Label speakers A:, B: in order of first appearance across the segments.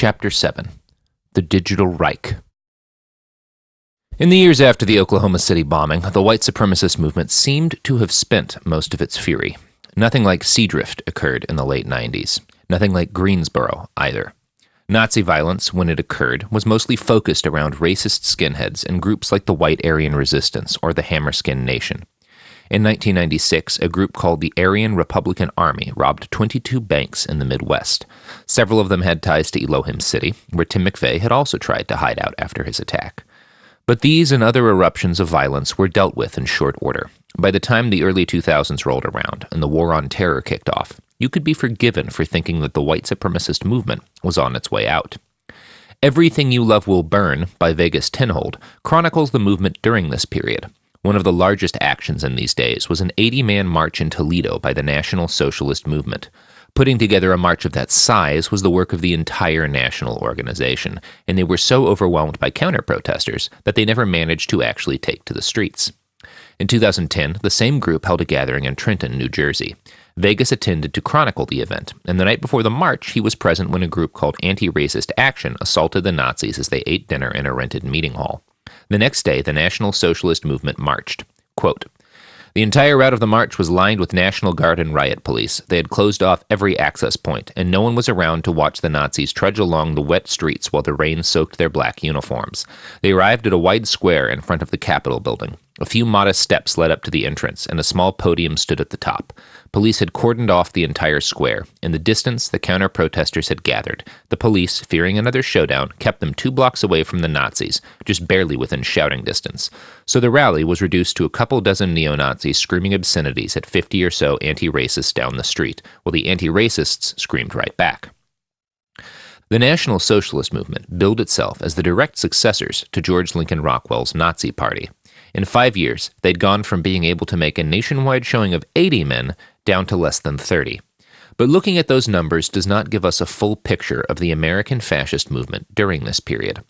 A: Chapter 7 The Digital Reich. In the years after the Oklahoma City bombing, the white supremacist movement seemed to have spent most of its fury. Nothing like Seadrift occurred in the late 90s. Nothing like Greensboro, either. Nazi violence, when it occurred, was mostly focused around racist skinheads and groups like the White Aryan Resistance or the Hammerskin Nation. In 1996, a group called the Aryan Republican Army robbed 22 banks in the Midwest. Several of them had ties to Elohim City, where Tim McVeigh had also tried to hide out after his attack. But these and other eruptions of violence were dealt with in short order. By the time the early 2000s rolled around and the War on Terror kicked off, you could be forgiven for thinking that the white supremacist movement was on its way out. Everything You Love Will Burn by Vegas Tenold chronicles the movement during this period. One of the largest actions in these days was an 80 man march in Toledo by the National Socialist Movement. Putting together a march of that size was the work of the entire national organization, and they were so overwhelmed by counter protesters that they never managed to actually take to the streets. In 2010, the same group held a gathering in Trenton, New Jersey. Vegas attended to chronicle the event, and the night before the march, he was present when a group called Anti Racist Action assaulted the Nazis as they ate dinner in a rented meeting hall. The next day, the National Socialist Movement marched. Quote, the entire route of the march was lined with National Guard and riot police. They had closed off every access point, and no one was around to watch the Nazis trudge along the wet streets while the rain soaked their black uniforms. They arrived at a wide square in front of the Capitol building. A few modest steps led up to the entrance, and a small podium stood at the top. Police had cordoned off the entire square. In the distance, the counter protesters had gathered. The police, fearing another showdown, kept them two blocks away from the Nazis, just barely within shouting distance. So the rally was reduced to a couple dozen neo Nazis screaming obscenities at 50 or so anti racists down the street, while the anti racists screamed right back. The National Socialist Movement billed itself as the direct successors to George Lincoln Rockwell's Nazi Party. In five years, they'd gone from being able to make a nationwide showing of 80 men down to less than 30. But looking at those numbers does not give us a full picture of the American fascist movement during this period.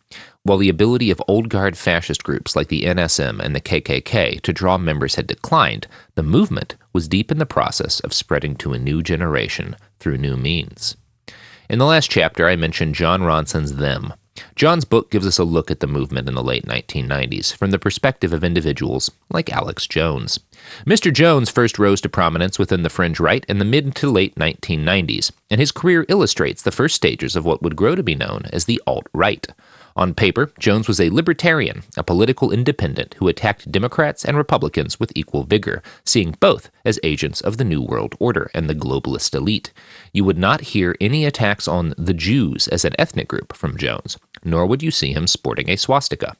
A: While the ability of old guard fascist groups like the NSM and the KKK to draw members had declined, the movement was deep in the process of spreading to a new generation through new means. In the last chapter, I mentioned Jon Ronson's Them, Jon's book gives us a look at the movement in the late 1990s from the perspective of individuals like Alex Jones. Mr. Jones first rose to prominence within the fringe right in the mid to late 1990s, and his career illustrates the first stages of what would grow to be known as the alt right. On paper, Jones was a libertarian, a political independent who attacked Democrats and Republicans with equal vigor, seeing both as agents of the New World Order and the globalist elite. You would not hear any attacks on the Jews as an ethnic group from Jones, nor would you see him sporting a swastika.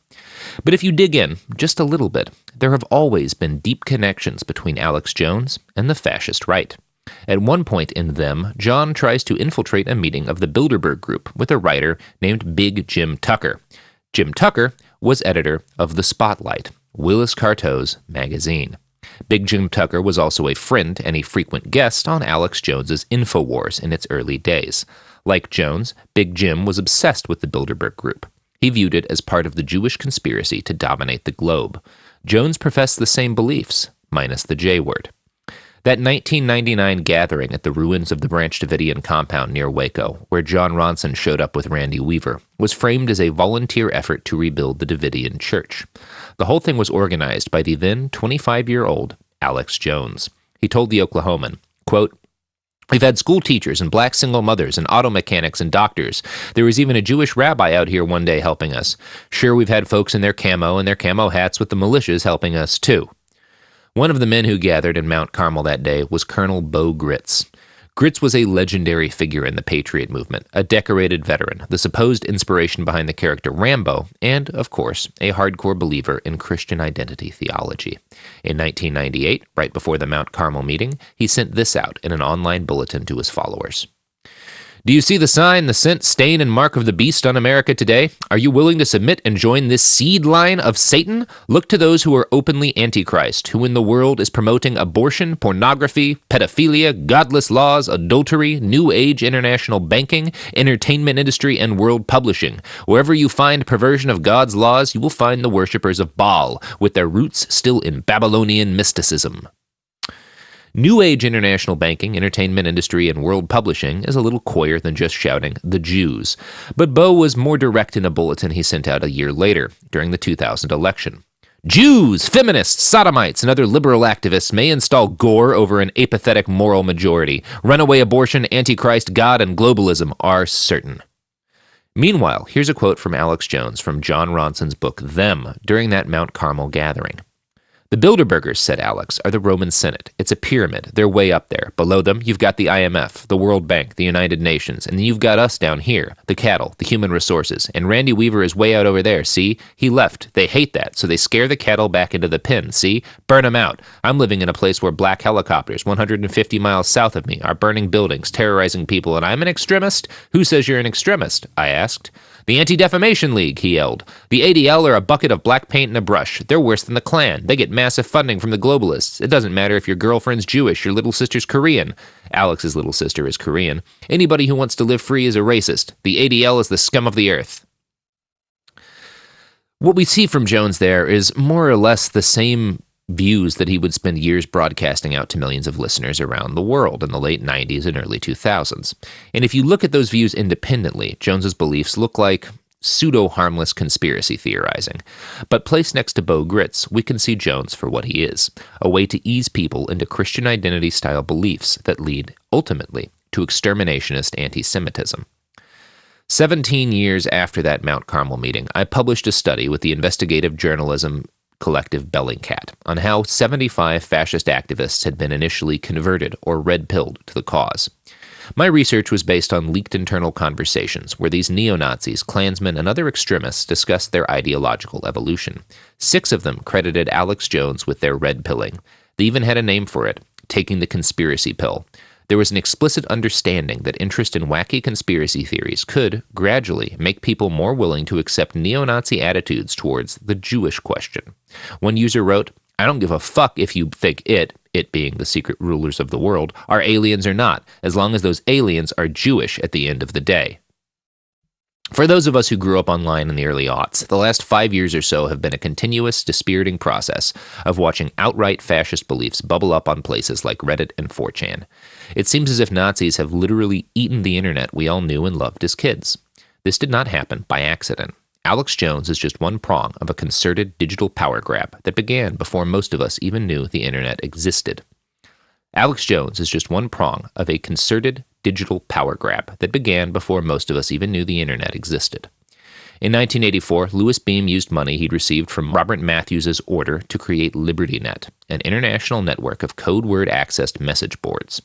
A: But if you dig in just a little bit, there have always been deep connections between Alex Jones and the fascist right. At one point in them, Jon tries to infiltrate a meeting of the Bilderberg Group with a writer named Big Jim Tucker. Jim Tucker was editor of The Spotlight, Willis Carto's magazine. Big Jim Tucker was also a friend and a frequent guest on Alex Jones's InfoWars in its early days. Like Jones, Big Jim was obsessed with the Bilderberg Group. He viewed it as part of the Jewish conspiracy to dominate the globe. Jones professed the same beliefs, minus the J word. That 1999 gathering at the ruins of the Branch Davidian compound near Waco, where Jon Ronson showed up with Randy Weaver, was framed as a volunteer effort to rebuild the Davidian church. The whole thing was organized by the then 25 year old Alex Jones. He told the Oklahoman, quote, We've had school teachers and black single mothers and auto mechanics and doctors. There was even a Jewish rabbi out here one day helping us. Sure, we've had folks in their camo and their camo hats with the militias helping us too. One of the men who gathered in Mount Carmel that day was Colonel Bo Gritz. Gritz was a legendary figure in the Patriot movement, a decorated veteran, the supposed inspiration behind the character Rambo, and, of course, a hardcore believer in Christian identity theology. In 1998, right before the Mount Carmel meeting, he sent this out in an online bulletin to his followers. Do you see the sign, the scent, stain, and mark of the beast on America today? Are you willing to submit and join this seed line of Satan? Look to those who are openly antichrist, who in the world is promoting abortion, pornography, pedophilia, godless laws, adultery, new age international banking, entertainment industry, and world publishing. Wherever you find perversion of God's laws, you will find the worshippers of Baal, with their roots still in Babylonian mysticism. New Age international banking, entertainment industry, and world publishing is a little coyer than just shouting, the Jews. But Bo was more direct in a bulletin he sent out a year later, during the 2000 election. Jews, feminists, sodomites, and other liberal activists may install Gore over an apathetic moral majority. Runaway abortion, Antichrist, God, and globalism are certain. Meanwhile, here's a quote from Alex Jones from Jon Ronson's book Them during that Mount Carmel gathering. The Bilderbergers, said Alex, are the Roman Senate. It's a pyramid. They're way up there. Below them, you've got the IMF, the World Bank, the United Nations, and then you've got us down here, the cattle, the human resources. And Randy Weaver is way out over there, see? He left. They hate that, so they scare the cattle back into the pen, see? Burn them out. I'm living in a place where black helicopters, 150 miles south of me, are burning buildings, terrorizing people, and I'm an extremist? Who says you're an extremist? I asked. The Anti Defamation League, he yelled. The ADL are a bucket of black paint and a brush. They're worse than the Klan. They get massive funding from the globalists. It doesn't matter if your girlfriend's Jewish, your little sister's Korean. Alex's little sister is Korean. Anybody who wants to live free is a racist. The ADL is the scum of the earth. What we see from Jones there is more or less the same views that he would spend years broadcasting out to millions of listeners around the world in the late 90s and early 2000s. And if you look at those views independently, Jones's beliefs look like pseudo harmless conspiracy theorizing. But placed next to Bo Gritz, we can see Jones for what he is a way to ease people into Christian identity style beliefs that lead, ultimately, to exterminationist anti Semitism. 17 years after that Mount Carmel meeting, I published a study with the investigative journalism collective Bellingcat on how 75 fascist activists had been initially converted or red pilled to the cause. My research was based on leaked internal conversations where these neo Nazis, Klansmen, and other extremists discussed their ideological evolution. Six of them credited Alex Jones with their red pilling. They even had a name for it taking the conspiracy pill. There was an explicit understanding that interest in wacky conspiracy theories could, gradually, make people more willing to accept neo Nazi attitudes towards the Jewish question. One user wrote, I don't give a fuck if you think it, it being the secret rulers of the world, are aliens or not, as long as those aliens are Jewish at the end of the day. For those of us who grew up online in the early aughts, the last five years or so have been a continuous, dispiriting process of watching outright fascist beliefs bubble up on places like Reddit and 4chan. It seems as if Nazis have literally eaten the internet we all knew and loved as kids. This did not happen by accident. Alex Jones is just one prong of a concerted digital power grab that began before most of us even knew the internet existed. Alex Jones is just one prong of a concerted digital power grab that began before most of us even knew the internet existed. In 1984, Louis Beam used money he'd received from Robert Mathews' order to create LibertyNet, an international network of code word accessed message boards.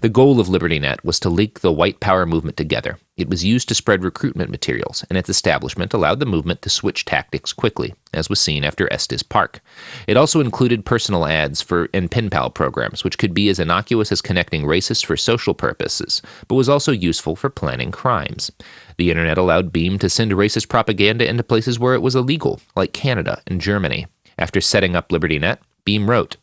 A: The goal of LibertyNet was to link the white power movement together. It was used to spread recruitment materials, and its establishment allowed the movement to switch tactics quickly, as was seen after Estes Park. It also included personal ads for and pen pal programs, which could be as innocuous as connecting racists for social purposes, but was also useful for planning crimes. The internet allowed Beam to send racist propaganda into places where it was illegal, like Canada and Germany. After setting up LibertyNet, Beam wrote,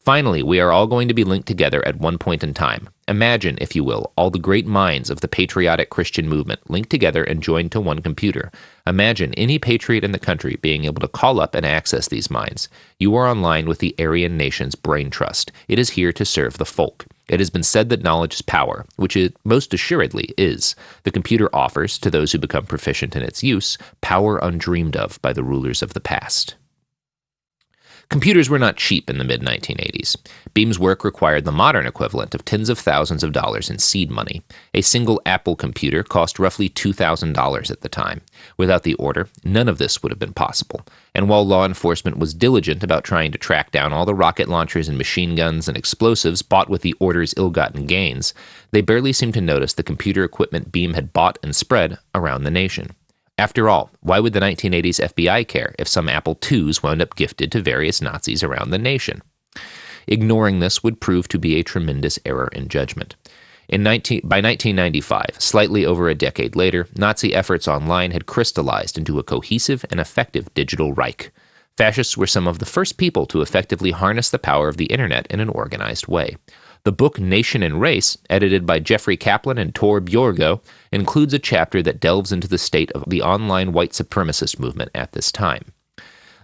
A: Finally, we are all going to be linked together at one point in time. Imagine, if you will, all the great minds of the patriotic Christian movement linked together and joined to one computer. Imagine any patriot in the country being able to call up and access these minds. You are online with the Aryan nation's brain trust. It is here to serve the folk. It has been said that knowledge is power, which it most assuredly is. The computer offers, to those who become proficient in its use, power undreamed of by the rulers of the past. Computers were not cheap in the mid 1980s. Beam's work required the modern equivalent of tens of thousands of dollars in seed money. A single Apple computer cost roughly $2,000 at the time. Without the order, none of this would have been possible. And while law enforcement was diligent about trying to track down all the rocket launchers and machine guns and explosives bought with the order's ill gotten gains, they barely seemed to notice the computer equipment Beam had bought and spread around the nation. After all, why would the 1980s FBI care if some Apple IIs wound up gifted to various Nazis around the nation? Ignoring this would prove to be a tremendous error in judgment. In 19, by 1995, slightly over a decade later, Nazi efforts online had crystallized into a cohesive and effective digital Reich. Fascists were some of the first people to effectively harness the power of the internet in an organized way. The book Nation and Race, edited by Jeffrey Kaplan and Tor Bjorgo, includes a chapter that delves into the state of the online white supremacist movement at this time.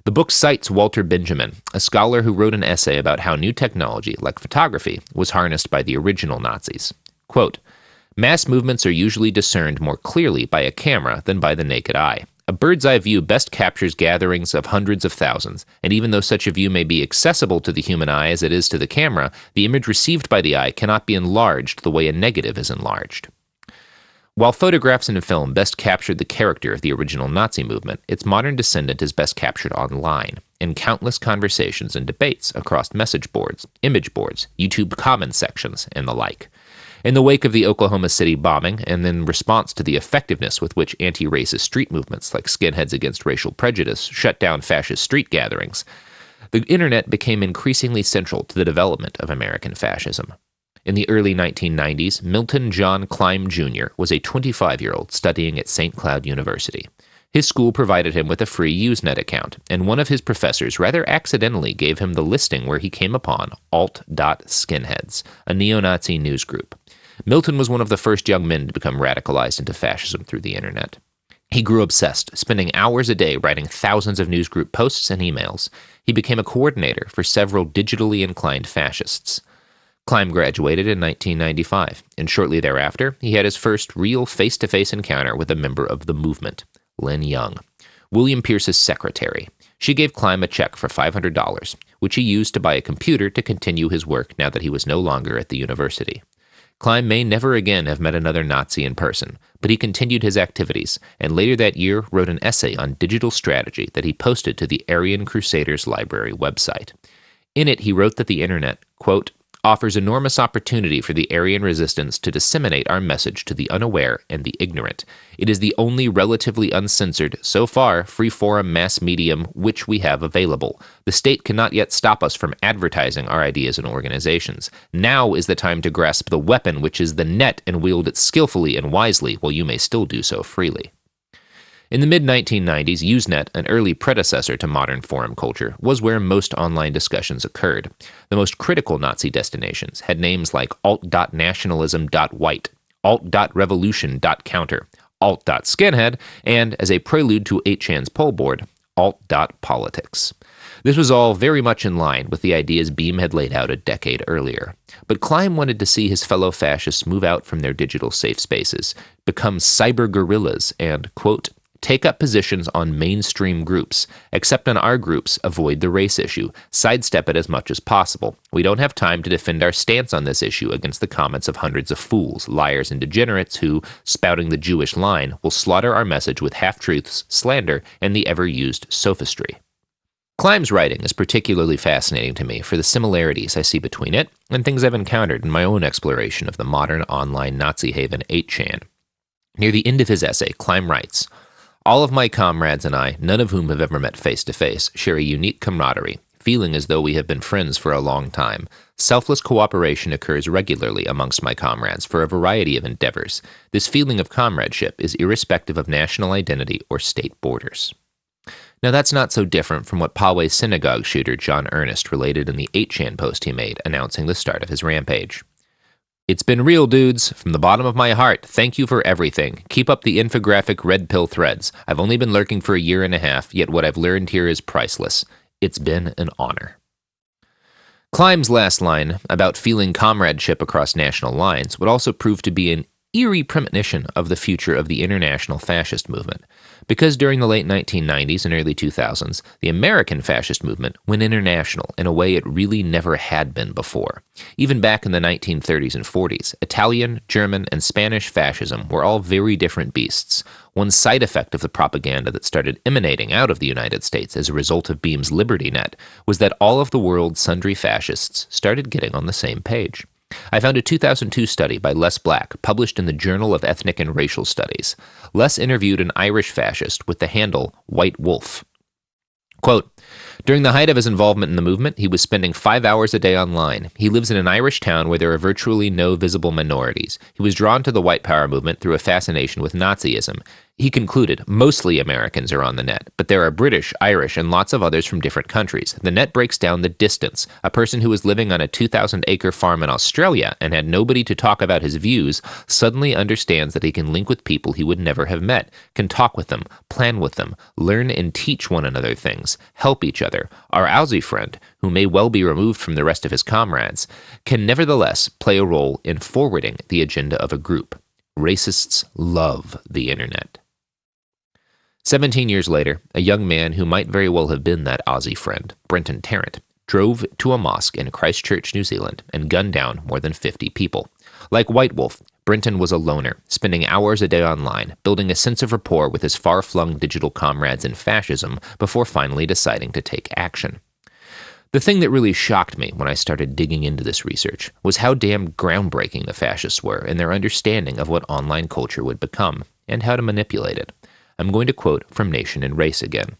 A: The book cites Walter Benjamin, a scholar who wrote an essay about how new technology, like photography, was harnessed by the original Nazis. Quote, Mass movements are usually discerned more clearly by a camera than by the naked eye. A bird's eye view best captures gatherings of hundreds of thousands, and even though such a view may be accessible to the human eye as it is to the camera, the image received by the eye cannot be enlarged the way a negative is enlarged. While photographs and film best captured the character of the original Nazi movement, its modern descendant is best captured online, in countless conversations and debates across message boards, image boards, YouTube comment sections, and the like. In the wake of the Oklahoma City bombing, and in response to the effectiveness with which anti racist street movements like Skinheads Against Racial Prejudice shut down fascist street gatherings, the internet became increasingly central to the development of American fascism. In the early 1990s, Milton John Kleim Jr. was a 25 year old studying at St. Cloud University. His school provided him with a free Usenet account, and one of his professors rather accidentally gave him the listing where he came upon alt.skinheads, a neo Nazi news group. Milton was one of the first young men to become radicalized into fascism through the internet. He grew obsessed, spending hours a day writing thousands of newsgroup posts and emails. He became a coordinator for several digitally inclined fascists. Kleim graduated in 1995, and shortly thereafter, he had his first real face to face encounter with a member of the movement, Lynn Young, William Pierce's secretary. She gave Kleim a check for $500, which he used to buy a computer to continue his work now that he was no longer at the university. Kleim may never again have met another Nazi in person, but he continued his activities, and later that year wrote an essay on digital strategy that he posted to the Aryan Crusaders Library website. In it, he wrote that the internet, quote, offers enormous opportunity for the Aryan resistance to disseminate our message to the unaware and the ignorant. It is the only relatively uncensored, so far, free forum mass medium which we have available. The state cannot yet stop us from advertising our ideas and organizations. Now is the time to grasp the weapon which is the net and wield it skillfully and wisely while you may still do so freely. In the mid 1990s, Usenet, an early predecessor to modern forum culture, was where most online discussions occurred. The most critical Nazi destinations had names like alt.nationalism.white, alt.revolution.counter, alt.skinhead, and, as a prelude to 8chan's poll board, alt.politics. This was all very much in line with the ideas Beam had laid out a decade earlier. But Kleim wanted to see his fellow fascists move out from their digital safe spaces, become cyber guerrillas, and, quote, take up positions on mainstream groups, except on our groups, avoid the race issue, sidestep it as much as possible. We don't have time to defend our stance on this issue against the comments of hundreds of fools, liars, and degenerates who, spouting the Jewish line, will slaughter our message with half truths, slander, and the ever used sophistry. Kleim's writing is particularly fascinating to me for the similarities I see between it and things I've encountered in my own exploration of the modern online Nazi haven 8chan. Near the end of his essay, Kleim writes, all of my comrades and I, none of whom have ever met face to face, share a unique camaraderie, feeling as though we have been friends for a long time. Selfless cooperation occurs regularly amongst my comrades for a variety of endeavors. This feeling of comradeship is irrespective of national identity or state borders. Now, that's not so different from what Poway synagogue shooter John Earnest related in the 8chan post he made announcing the start of his rampage. It's been real, dudes. From the bottom of my heart, thank you for everything. Keep up the infographic red pill threads. I've only been lurking for a year and a half, yet what I've learned here is priceless. It's been an honor. Kleim's last line about feeling comradeship across national lines would also prove to be an eerie premonition of the future of the international fascist movement. Because during the late 1990s and early 2000s, the American fascist movement went international in a way it really never had been before. Even back in the 1930s and 40s, Italian, German, and Spanish fascism were all very different beasts. One side effect of the propaganda that started emanating out of the United States as a result of Beam's Liberty Net was that all of the world's sundry fascists started getting on the same page. I found a 2002 study by Les Back, published in the Journal of Ethnic and Racial Studies. Les interviewed an Irish fascist with the handle White Wolf. Quote, during the height of his involvement in the movement, he was spending five hours a day online. He lives in an Irish town where there are virtually no visible minorities. He was drawn to the white power movement through a fascination with Nazism. He concluded, mostly Americans are on the net, but there are British, Irish, and lots of others from different countries. The net breaks down the distance. A person who was living on a 2,000 acre farm in Australia and had nobody to talk about his views suddenly understands that he can link with people he would never have met, can talk with them, plan with them, learn and teach one another things, help each other. Our Aussie friend, who may well be removed from the rest of his comrades, can nevertheless play a role in forwarding the agenda of a group. Racists love the internet. Seventeen years later, a young man who might very well have been that Aussie friend, Brenton Tarrant, drove to a mosque in Christchurch, New Zealand, and gunned down more than 50 people. Like White Wolf, Brenton was a loner, spending hours a day online, building a sense of rapport with his far flung digital comrades in fascism before finally deciding to take action. The thing that really shocked me when I started digging into this research was how damn groundbreaking the fascists were in their understanding of what online culture would become and how to manipulate it. I'm going to quote from Nation and Race again.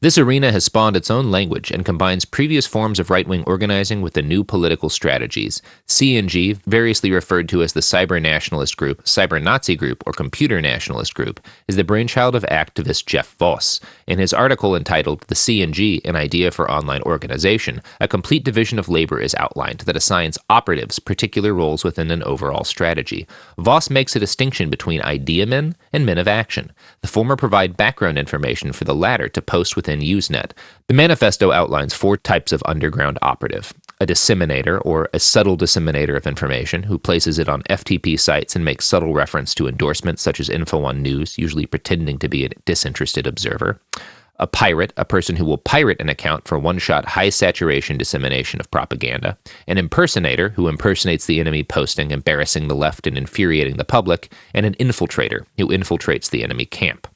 A: This arena has spawned its own language and combines previous forms of right wing organizing with the new political strategies. CNG, variously referred to as the Cyber Nationalist Group, Cyber Nazi Group, or Computer Nationalist Group, is the brainchild of activist Jeff Voss. In his article entitled The CNG An Idea for Online Organization, a complete division of labor is outlined that assigns operatives particular roles within an overall strategy. Voss makes a distinction between idea men and men of action. The former provide background information for the latter to post within Usenet. The manifesto outlines four types of underground operative a disseminator, or a subtle disseminator of information, who places it on FTP sites and makes subtle reference to endorsements such as info on news, usually pretending to be a disinterested observer. A pirate, a person who will pirate an account for one shot high saturation dissemination of propaganda. An impersonator, who impersonates the enemy posting, embarrassing the left and infuriating the public. And an infiltrator, who infiltrates the enemy camp.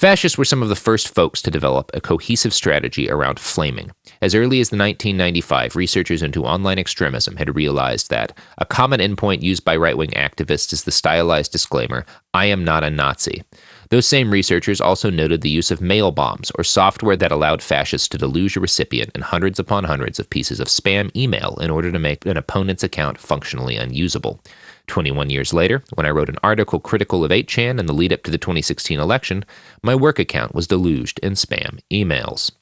A: Fascists were some of the first folks to develop a cohesive strategy around flaming. As early as the 1995, researchers into online extremism had realized that a common endpoint used by right wing activists is the stylized disclaimer, I am not a Nazi. Those same researchers also noted the use of mail bombs, or software that allowed fascists to deluge a recipient in hundreds upon hundreds of pieces of spam email in order to make an opponent's account functionally unusable. 21 years later, when I wrote an article critical of 8chan in the lead up to the 2016 election, my work account was deluged in spam emails.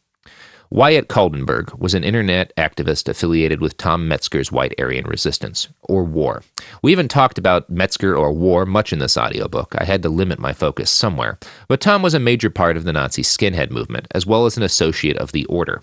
A: Wyatt Kaldenberg was an internet activist affiliated with Tom Metzger's White Aryan Resistance, or WAR. We even talked about Metzger or WAR much in this audiobook. I had to limit my focus somewhere. But Tom was a major part of the Nazi skinhead movement, as well as an associate of the Order.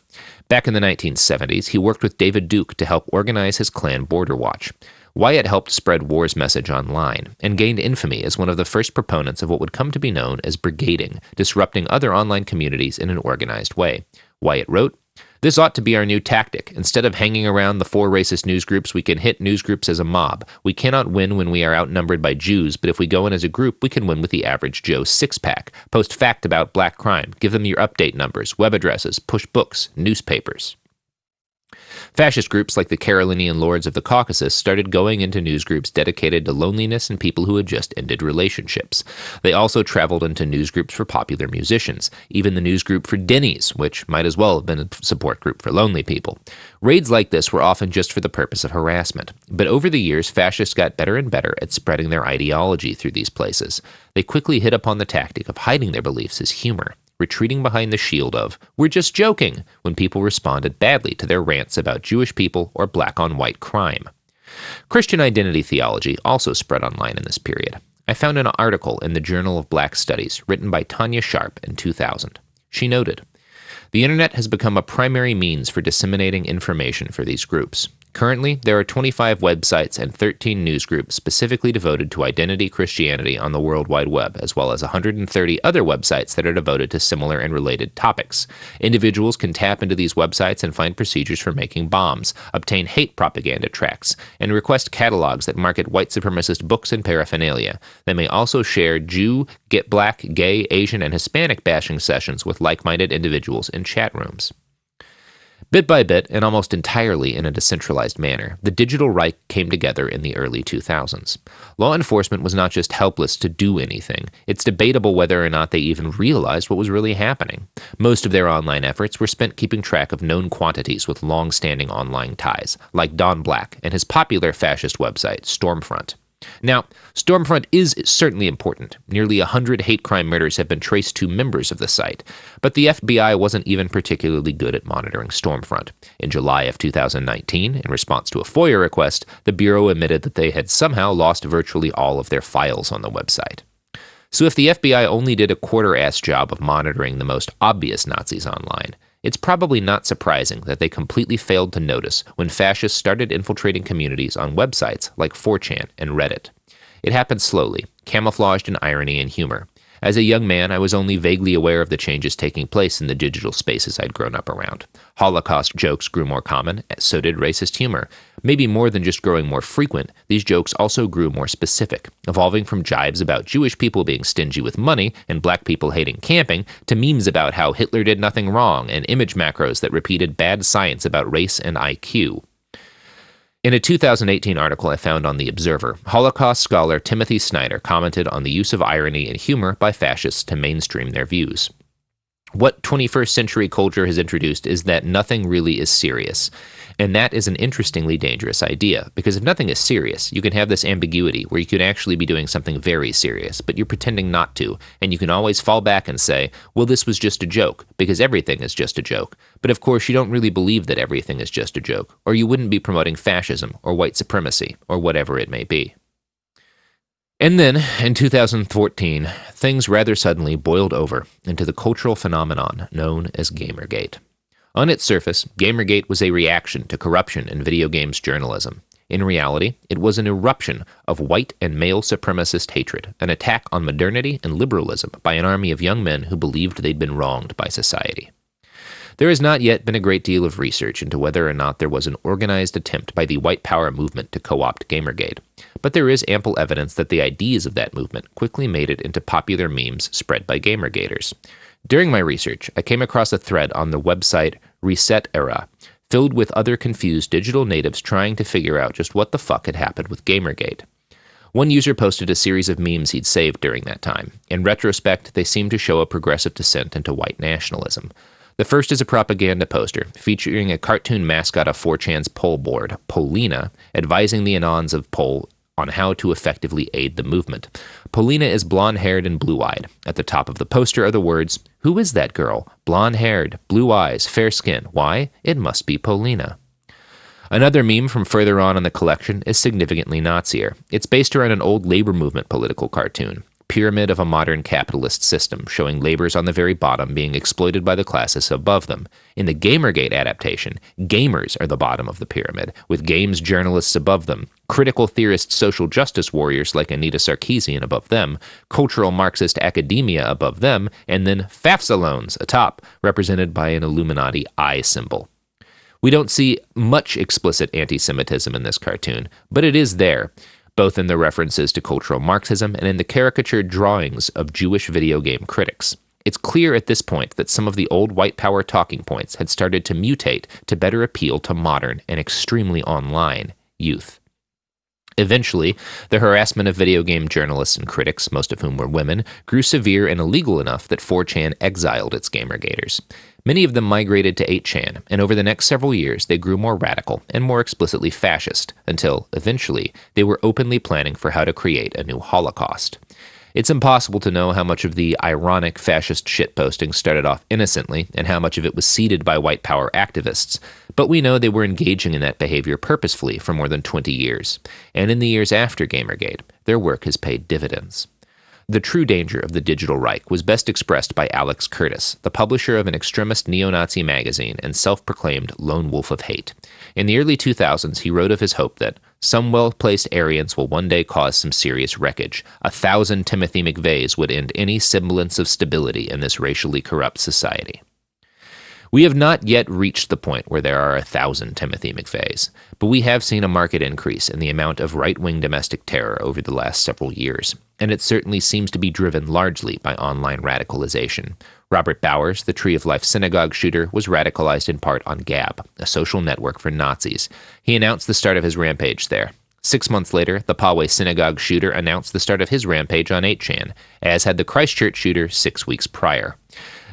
A: Back in the 1970s, he worked with David Duke to help organize his Klan Border Watch. Wyatt helped spread War's message online and gained infamy as one of the first proponents of what would come to be known as brigading, disrupting other online communities in an organized way. Wyatt wrote, this ought to be our new tactic. Instead of hanging around the four racist news groups, we can hit news groups as a mob. We cannot win when we are outnumbered by Jews, but if we go in as a group, we can win with the average Joe six pack. Post fact about black crime, give them your update numbers, web addresses, push books, newspapers. Fascist groups like the Carolinian Lords of the Caucasus started going into newsgroups dedicated to loneliness and people who had just ended relationships. They also traveled into newsgroups for popular musicians, even the newsgroup for Denny's, which might as well have been a support group for lonely people. Raids like this were often just for the purpose of harassment, but over the years, fascists got better and better at spreading their ideology through these places. They quickly hit upon the tactic of hiding their beliefs as humor retreating behind the shield of, we're just joking, when people responded badly to their rants about Jewish people or black on white crime. Christian identity theology also spread online in this period. I found an article in the Journal of Black Studies written by Tanya Sharpe in 2000. She noted, the internet has become a primary means for disseminating information for these groups. Currently, there are 25 websites and 13 news groups specifically devoted to identity Christianity on the World Wide Web, as well as 130 other websites that are devoted to similar and related topics. Individuals can tap into these websites and find procedures for making bombs, obtain hate propaganda tracks, and request catalogs that market white supremacist books and paraphernalia. They may also share Jew, get black, gay, Asian, and Hispanic bashing sessions with like minded individuals in chat rooms. Bit by bit, and almost entirely in a decentralized manner, the digital Reich came together in the early 2000s. Law enforcement was not just helpless to do anything, it's debatable whether or not they even realized what was really happening. Most of their online efforts were spent keeping track of known quantities with long standing online ties, like Don Black and his popular fascist website, Stormfront. Now, Stormfront is certainly important. Nearly 100 hate crime murders have been traced to members of the site, but the FBI wasn't even particularly good at monitoring Stormfront. In July of 2019, in response to a FOIA request, the Bureau admitted that they had somehow lost virtually all of their files on the website. So if the FBI only did a quarter ass job of monitoring the most obvious Nazis online, it's probably not surprising that they completely failed to notice when fascists started infiltrating communities on websites like 4chan and Reddit. It happened slowly, camouflaged in irony and humor. As a young man, I was only vaguely aware of the changes taking place in the digital spaces I'd grown up around. Holocaust jokes grew more common, so did racist humor. Maybe more than just growing more frequent, these jokes also grew more specific, evolving from jibes about Jewish people being stingy with money and black people hating camping to memes about how Hitler did nothing wrong and image macros that repeated bad science about race and IQ. In a 2018 article I found on The Observer, Holocaust scholar Timothy Snyder commented on the use of irony and humor by fascists to mainstream their views. What 21st century culture has introduced is that nothing really is serious. And that is an interestingly dangerous idea, because if nothing is serious, you can have this ambiguity where you could actually be doing something very serious, but you're pretending not to, and you can always fall back and say, well, this was just a joke, because everything is just a joke. But of course, you don't really believe that everything is just a joke, or you wouldn't be promoting fascism, or white supremacy, or whatever it may be. And then, in 2014, things rather suddenly boiled over into the cultural phenomenon known as Gamergate. On its surface, Gamergate was a reaction to corruption in video games journalism. In reality, it was an eruption of white and male supremacist hatred, an attack on modernity and liberalism by an army of young men who believed they'd been wronged by society. There has not yet been a great deal of research into whether or not there was an organized attempt by the white power movement to co opt Gamergate, but there is ample evidence that the ideas of that movement quickly made it into popular memes spread by Gamergaters. During my research, I came across a thread on the website ResetEra, filled with other confused digital natives trying to figure out just what the fuck had happened with Gamergate. One user posted a series of memes he'd saved during that time. In retrospect, they seemed to show a progressive descent into white nationalism. The first is a propaganda poster featuring a cartoon mascot of 4chan's poll board, Polina, advising the Anons of Poll on how to effectively aid the movement. Polina is blonde haired and blue eyed. At the top of the poster are the words, Who is that girl? Blonde haired, blue eyes, fair skin. Why? It must be Polina. Another meme from further on in the collection is significantly Nazier. It's based around an old labor movement political cartoon pyramid of a modern capitalist system, showing laborers on the very bottom being exploited by the classes above them. In the Gamergate adaptation, gamers are the bottom of the pyramid, with games journalists above them, critical theorist social justice warriors like Anita Sarkeesian above them, cultural Marxist academia above them, and then FAFSA atop, represented by an Illuminati eye symbol. We don't see much explicit anti Semitism in this cartoon, but it is there both in the references to cultural Marxism and in the caricatured drawings of Jewish video game critics. It's clear at this point that some of the old white power talking points had started to mutate to better appeal to modern and extremely online youth. Eventually, the harassment of video game journalists and critics, most of whom were women, grew severe and illegal enough that 4chan exiled its Gamergaters. Many of them migrated to 8chan, and over the next several years they grew more radical and more explicitly fascist, until, eventually, they were openly planning for how to create a new Holocaust. It's impossible to know how much of the ironic fascist shitposting started off innocently and how much of it was seeded by white power activists, but we know they were engaging in that behavior purposefully for more than 20 years, and in the years after Gamergate, their work has paid dividends. The true danger of the digital Reich was best expressed by Alex Curtis, the publisher of an extremist neo Nazi magazine and self proclaimed lone wolf of hate. In the early 2000s, he wrote of his hope that some well placed Aryans will one day cause some serious wreckage. A thousand Timothy McVeighs would end any semblance of stability in this racially corrupt society. We have not yet reached the point where there are a thousand Timothy McVeighs, but we have seen a marked increase in the amount of right wing domestic terror over the last several years, and it certainly seems to be driven largely by online radicalization. Robert Bowers, the Tree of Life synagogue shooter, was radicalized in part on Gab, a social network for Nazis. He announced the start of his rampage there. Six months later, the Poway synagogue shooter announced the start of his rampage on 8chan, as had the Christchurch shooter six weeks prior.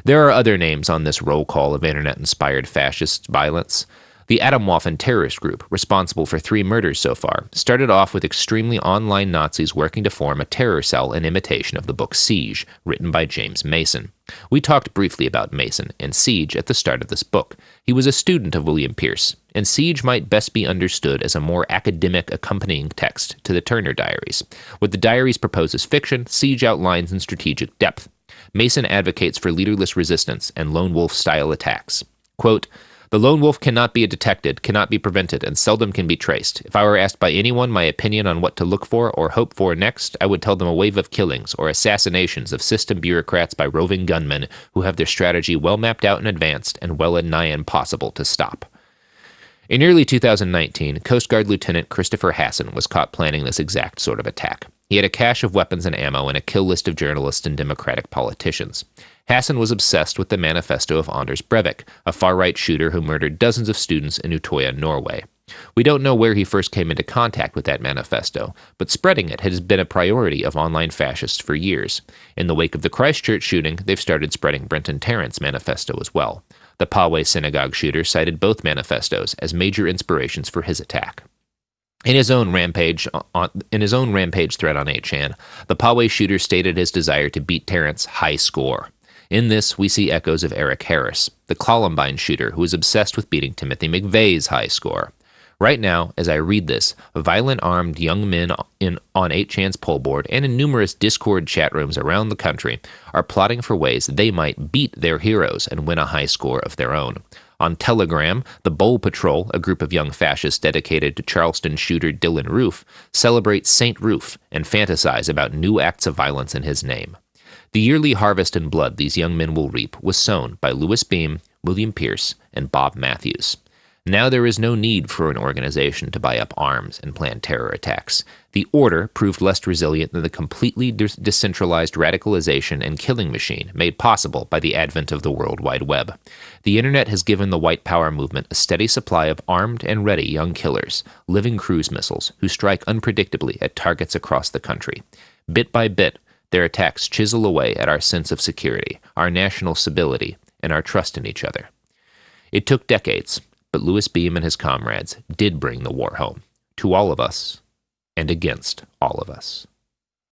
A: There are other names on this roll call of internet inspired fascist violence. The Atomwaffen terrorist group, responsible for three murders so far, started off with extremely online Nazis working to form a terror cell in imitation of the book Siege, written by James Mason. We talked briefly about Mason and Siege at the start of this book. He was a student of William Pierce, and Siege might best be understood as a more academic accompanying text to the Turner Diaries. What the diaries propose as fiction, Siege outlines in strategic depth. Mason advocates for leaderless resistance and lone wolf style attacks. Quote, the lone wolf cannot be detected, cannot be prevented, and seldom can be traced. If I were asked by anyone my opinion on what to look for or hope for next, I would tell them a wave of killings or assassinations of system bureaucrats by roving gunmen who have their strategy well mapped out and advanced and well and nigh impossible to stop. In early 2019, Coast Guard Lieutenant Christopher Hasson was caught planning this exact sort of attack. He had a cache of weapons and ammo and a kill list of journalists and Democratic politicians. Hasson was obsessed with the manifesto of Anders Breivik, a far right shooter who murdered dozens of students in Utøya, Norway. We don't know where he first came into contact with that manifesto, but spreading it has been a priority of online fascists for years. In the wake of the Christchurch shooting, they've started spreading Brenton Tarrant's manifesto as well. The Poway synagogue shooter cited both manifestos as major inspirations for his attack. In his own rampage on, in his own rampage thread on 8chan, the Poway shooter stated his desire to beat Tarrant's high score. In this, we see echoes of Eric Harris, the Columbine shooter who was obsessed with beating Timothy McVeigh's high score. Right now, as I read this, violent armed young men in, on 8chan's poll board and in numerous Discord chat rooms around the country are plotting for ways they might beat their heroes and win a high score of their own. On Telegram, the Bowl Patrol, a group of young fascists dedicated to Charleston shooter Dylann Roof, celebrate St. Roof and fantasize about new acts of violence in his name. The yearly harvest in blood these young men will reap was sown by Louis Beam, William Pierce, and Bob Mathews. Now there is no need for an organization to buy up arms and plan terror attacks. The order proved less resilient than the completely de- decentralized radicalization and killing machine made possible by the advent of the World Wide Web. The internet has given the white power movement a steady supply of armed and ready young killers, living cruise missiles, who strike unpredictably at targets across the country. Bit by bit, their attacks chisel away at our sense of security, our national stability, and our trust in each other. It took decades, but Louis Beam and his comrades did bring the war home, to all of us, and against all of us.